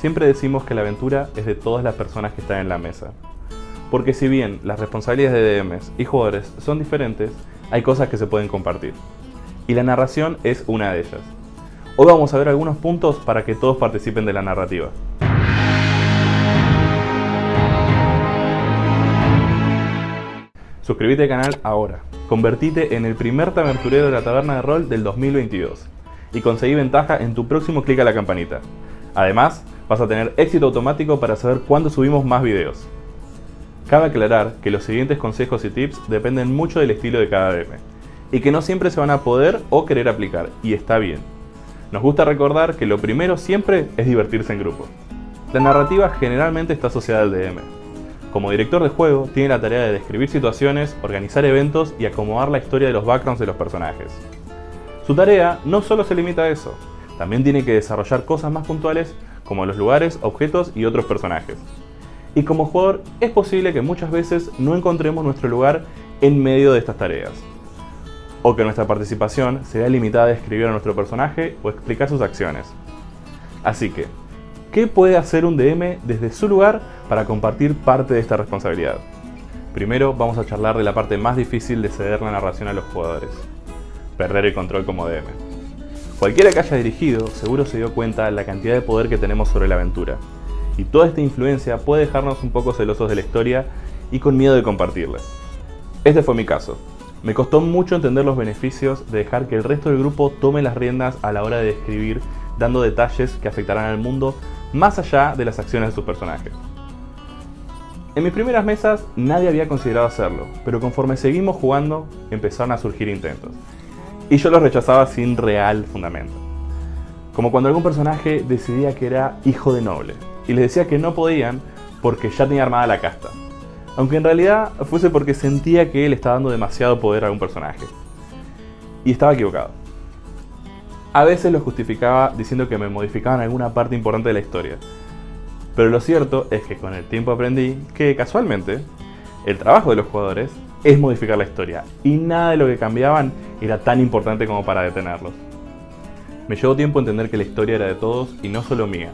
siempre decimos que la aventura es de todas las personas que están en la mesa. Porque si bien las responsabilidades de DMs y jugadores son diferentes, hay cosas que se pueden compartir. Y la narración es una de ellas. Hoy vamos a ver algunos puntos para que todos participen de la narrativa. Suscríbete al canal ahora. Convertite en el primer taberturero de la taberna de rol del 2022 y conseguí ventaja en tu próximo clic a la campanita. Además, vas a tener éxito automático para saber cuándo subimos más videos. Cabe aclarar que los siguientes consejos y tips dependen mucho del estilo de cada DM y que no siempre se van a poder o querer aplicar, y está bien. Nos gusta recordar que lo primero siempre es divertirse en grupo. La narrativa generalmente está asociada al DM, como director de juego, tiene la tarea de describir situaciones, organizar eventos y acomodar la historia de los backgrounds de los personajes. Su tarea no solo se limita a eso, también tiene que desarrollar cosas más puntuales como los lugares, objetos y otros personajes. Y como jugador es posible que muchas veces no encontremos nuestro lugar en medio de estas tareas. O que nuestra participación sea limitada a describir a nuestro personaje o explicar sus acciones. Así que, ¿qué puede hacer un DM desde su lugar para compartir parte de esta responsabilidad. Primero vamos a charlar de la parte más difícil de ceder la narración a los jugadores, perder el control como DM. Cualquiera que haya dirigido seguro se dio cuenta de la cantidad de poder que tenemos sobre la aventura, y toda esta influencia puede dejarnos un poco celosos de la historia y con miedo de compartirla. Este fue mi caso. Me costó mucho entender los beneficios de dejar que el resto del grupo tome las riendas a la hora de describir, dando detalles que afectarán al mundo más allá de las acciones de sus personajes. En mis primeras mesas nadie había considerado hacerlo, pero conforme seguimos jugando empezaron a surgir intentos. Y yo los rechazaba sin real fundamento. Como cuando algún personaje decidía que era hijo de noble, y les decía que no podían porque ya tenía armada la casta. Aunque en realidad fuese porque sentía que él estaba dando demasiado poder a un personaje. Y estaba equivocado. A veces lo justificaba diciendo que me modificaban alguna parte importante de la historia, pero lo cierto es que con el tiempo aprendí que, casualmente, el trabajo de los jugadores es modificar la historia, y nada de lo que cambiaban era tan importante como para detenerlos. Me llevó tiempo entender que la historia era de todos y no solo mía.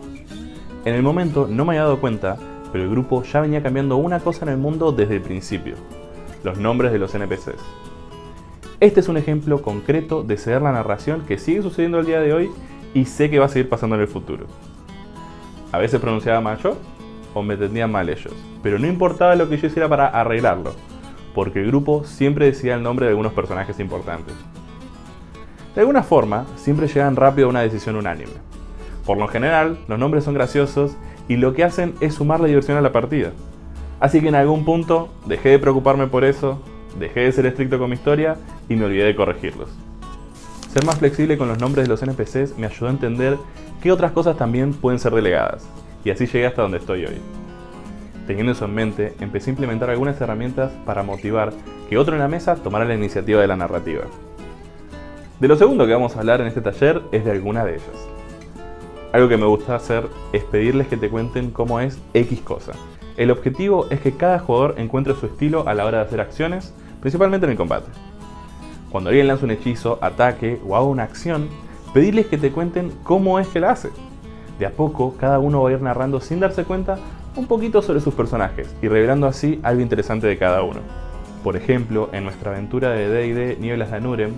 En el momento no me había dado cuenta, pero el grupo ya venía cambiando una cosa en el mundo desde el principio, los nombres de los NPCs. Este es un ejemplo concreto de ceder la narración que sigue sucediendo el día de hoy y sé que va a seguir pasando en el futuro. A veces pronunciaba mal yo o me entendían mal ellos, pero no importaba lo que yo hiciera para arreglarlo, porque el grupo siempre decía el nombre de algunos personajes importantes. De alguna forma, siempre llegan rápido a una decisión unánime. Por lo general, los nombres son graciosos y lo que hacen es sumar la diversión a la partida. Así que en algún punto dejé de preocuparme por eso, dejé de ser estricto con mi historia y me olvidé de corregirlos. Ser más flexible con los nombres de los NPCs me ayudó a entender qué otras cosas también pueden ser delegadas, y así llegué hasta donde estoy hoy. Teniendo eso en mente, empecé a implementar algunas herramientas para motivar que otro en la mesa tomara la iniciativa de la narrativa. De lo segundo que vamos a hablar en este taller es de alguna de ellas. Algo que me gusta hacer es pedirles que te cuenten cómo es X cosa. El objetivo es que cada jugador encuentre su estilo a la hora de hacer acciones, principalmente en el combate. Cuando alguien lanza un hechizo, ataque o haga una acción, pedirles que te cuenten cómo es que la hace. De a poco, cada uno va a ir narrando sin darse cuenta un poquito sobre sus personajes y revelando así algo interesante de cada uno. Por ejemplo, en nuestra aventura de D&D Nieblas de Anurem,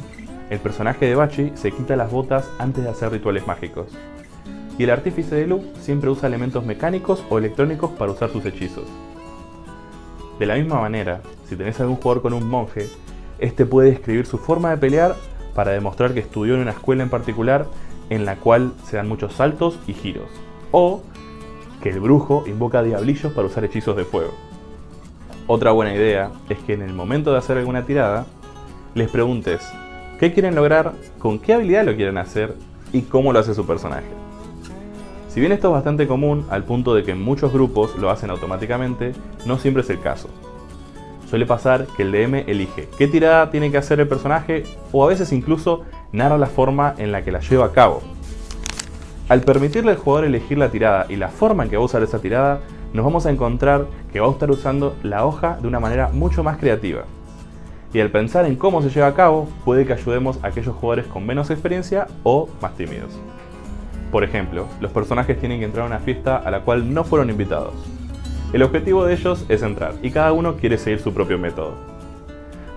el personaje de Bachi se quita las botas antes de hacer rituales mágicos. Y el artífice de Lu siempre usa elementos mecánicos o electrónicos para usar sus hechizos. De la misma manera, si tenés algún jugador con un monje, este puede describir su forma de pelear para demostrar que estudió en una escuela en particular en la cual se dan muchos saltos y giros. O que el brujo invoca diablillos para usar hechizos de fuego. Otra buena idea es que en el momento de hacer alguna tirada, les preguntes qué quieren lograr, con qué habilidad lo quieren hacer y cómo lo hace su personaje. Si bien esto es bastante común al punto de que muchos grupos lo hacen automáticamente, no siempre es el caso. Suele pasar que el DM elige qué tirada tiene que hacer el personaje o a veces incluso narra la forma en la que la lleva a cabo. Al permitirle al jugador elegir la tirada y la forma en que va a usar esa tirada, nos vamos a encontrar que va a estar usando la hoja de una manera mucho más creativa. Y al pensar en cómo se lleva a cabo, puede que ayudemos a aquellos jugadores con menos experiencia o más tímidos. Por ejemplo, los personajes tienen que entrar a una fiesta a la cual no fueron invitados. El objetivo de ellos es entrar, y cada uno quiere seguir su propio método.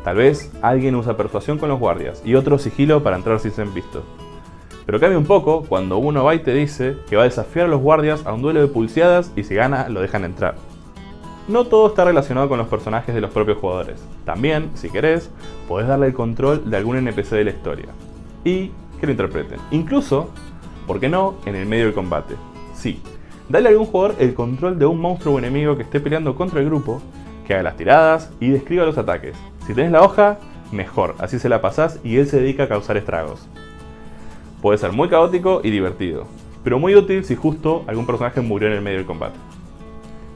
Tal vez alguien usa persuasión con los guardias, y otro sigilo para entrar sin ser visto. Pero cambia un poco cuando uno va y te dice que va a desafiar a los guardias a un duelo de pulseadas y si gana lo dejan entrar. No todo está relacionado con los personajes de los propios jugadores. También, si querés, podés darle el control de algún NPC de la historia. Y que lo interpreten. Incluso, ¿por qué no?, en el medio del combate. Sí, dale a algún jugador el control de un monstruo o enemigo que esté peleando contra el grupo, que haga las tiradas y describa los ataques. Si tenés la hoja, mejor, así se la pasás y él se dedica a causar estragos. Puede ser muy caótico y divertido, pero muy útil si justo algún personaje murió en el medio del combate.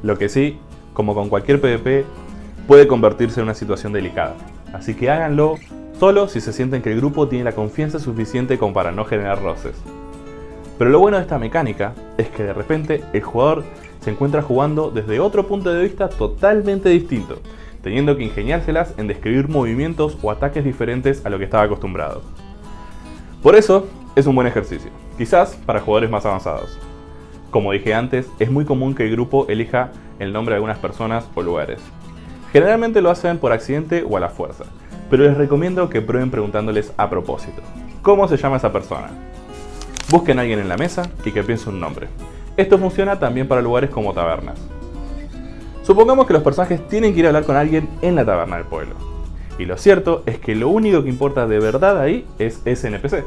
Lo que sí, como con cualquier PvP, puede convertirse en una situación delicada, así que háganlo solo si se sienten que el grupo tiene la confianza suficiente como para no generar roces. Pero lo bueno de esta mecánica es que de repente el jugador se encuentra jugando desde otro punto de vista totalmente distinto, teniendo que ingeniárselas en describir movimientos o ataques diferentes a lo que estaba acostumbrado. Por eso, es un buen ejercicio, quizás para jugadores más avanzados. Como dije antes, es muy común que el grupo elija el nombre de algunas personas o lugares. Generalmente lo hacen por accidente o a la fuerza, pero les recomiendo que prueben preguntándoles a propósito. ¿Cómo se llama esa persona? Busquen a alguien en la mesa y que piense un nombre. Esto funciona también para lugares como tabernas. Supongamos que los personajes tienen que ir a hablar con alguien en la taberna del pueblo. Y lo cierto es que lo único que importa de verdad ahí es ese NPC.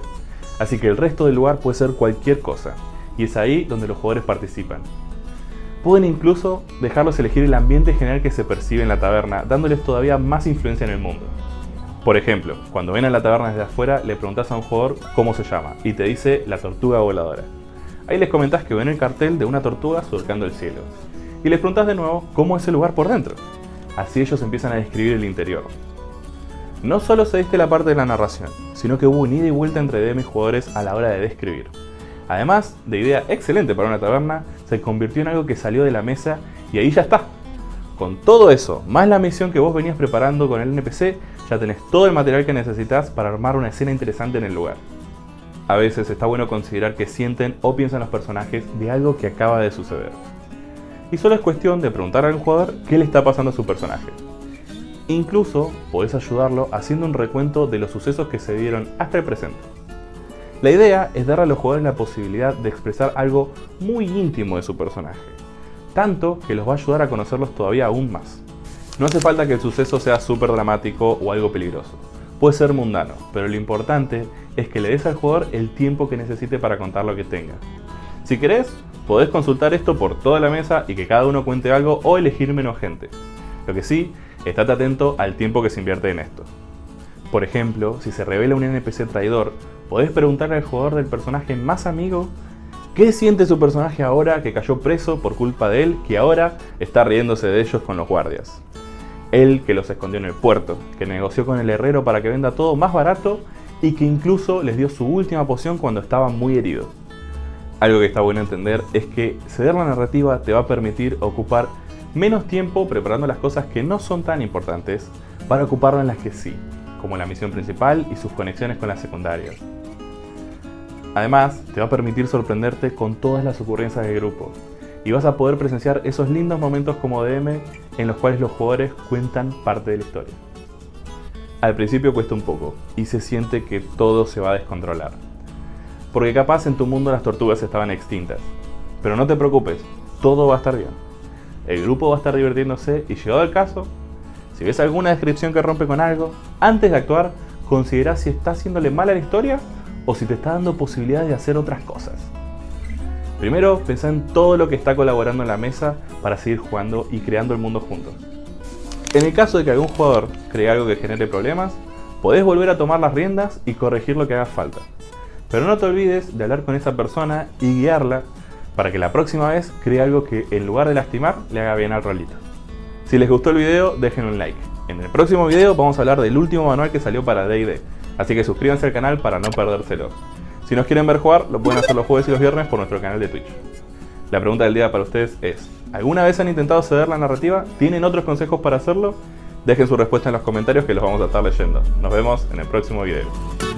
Así que el resto del lugar puede ser cualquier cosa, y es ahí donde los jugadores participan. Pueden incluso dejarlos elegir el ambiente general que se percibe en la taberna, dándoles todavía más influencia en el mundo. Por ejemplo, cuando ven a la taberna desde afuera, le preguntas a un jugador cómo se llama, y te dice la tortuga voladora. Ahí les comentás que ven el cartel de una tortuga surcando el cielo, y les preguntas de nuevo cómo es el lugar por dentro. Así ellos empiezan a describir el interior, no solo se diste la parte de la narración, sino que hubo un ida y vuelta entre DM y jugadores a la hora de describir. Además de idea excelente para una taberna, se convirtió en algo que salió de la mesa y ahí ya está. Con todo eso, más la misión que vos venías preparando con el NPC, ya tenés todo el material que necesitas para armar una escena interesante en el lugar. A veces está bueno considerar que sienten o piensan los personajes de algo que acaba de suceder. Y solo es cuestión de preguntar al jugador qué le está pasando a su personaje. Incluso podés ayudarlo haciendo un recuento de los sucesos que se dieron hasta el presente. La idea es dar a los jugadores la posibilidad de expresar algo muy íntimo de su personaje, tanto que los va a ayudar a conocerlos todavía aún más. No hace falta que el suceso sea súper dramático o algo peligroso, puede ser mundano, pero lo importante es que le des al jugador el tiempo que necesite para contar lo que tenga. Si querés, podés consultar esto por toda la mesa y que cada uno cuente algo o elegir menos gente. Lo que sí Estate atento al tiempo que se invierte en esto. Por ejemplo, si se revela un NPC traidor, podés preguntarle al jugador del personaje más amigo qué siente su personaje ahora que cayó preso por culpa de él, que ahora está riéndose de ellos con los guardias. Él que los escondió en el puerto, que negoció con el herrero para que venda todo más barato y que incluso les dio su última poción cuando estaban muy heridos. Algo que está bueno entender es que ceder la narrativa te va a permitir ocupar menos tiempo preparando las cosas que no son tan importantes para ocuparlo en las que sí, como la misión principal y sus conexiones con las secundarias. Además, te va a permitir sorprenderte con todas las ocurrencias del grupo, y vas a poder presenciar esos lindos momentos como DM en los cuales los jugadores cuentan parte de la historia. Al principio cuesta un poco, y se siente que todo se va a descontrolar. Porque capaz en tu mundo las tortugas estaban extintas. Pero no te preocupes, todo va a estar bien el grupo va a estar divirtiéndose y llegado el caso, si ves alguna descripción que rompe con algo, antes de actuar, considera si está haciéndole mal a la historia o si te está dando posibilidades de hacer otras cosas. Primero, pensá en todo lo que está colaborando en la mesa para seguir jugando y creando el mundo juntos. En el caso de que algún jugador cree algo que genere problemas, podés volver a tomar las riendas y corregir lo que haga falta. Pero no te olvides de hablar con esa persona y guiarla para que la próxima vez cree algo que en lugar de lastimar le haga bien al rolito. Si les gustó el video, dejen un like. En el próximo video vamos a hablar del último manual que salió para D&D, así que suscríbanse al canal para no perdérselo. Si nos quieren ver jugar, lo pueden hacer los jueves y los viernes por nuestro canal de Twitch. La pregunta del día para ustedes es, ¿alguna vez han intentado ceder la narrativa? ¿Tienen otros consejos para hacerlo? Dejen su respuesta en los comentarios que los vamos a estar leyendo. Nos vemos en el próximo video.